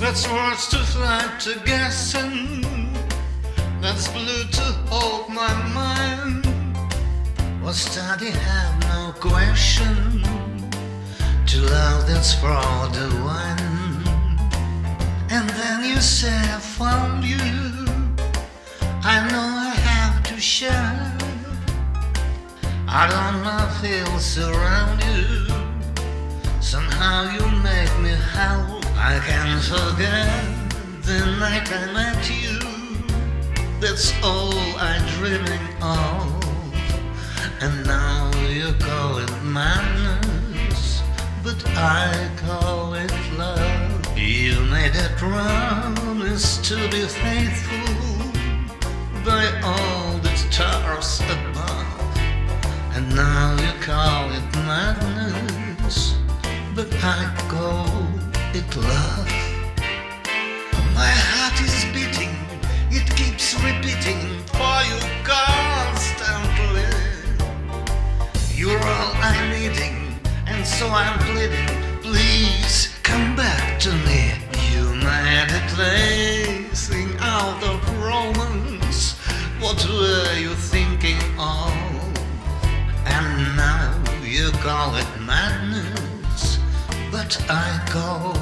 That's words to fly to guessing. That's blue to hold my mind. Was study have no question. To love that's for the one. And then you say I found you. I know I have to share. I don't know feels around you. Somehow you make me howl. I can't forget the night I met you. That's all I'm dreaming of. And now you call it madness, but I call it love. You made a promise to be faithful by all the stars above. And now you call it madness, but I love. My heart is beating, it keeps repeating for you constantly. You're all I'm needing, and so I'm pleading. Please come back to me. You made a placing out of romance. What were you thinking of? And now you call it madness, but I call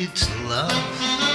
it love.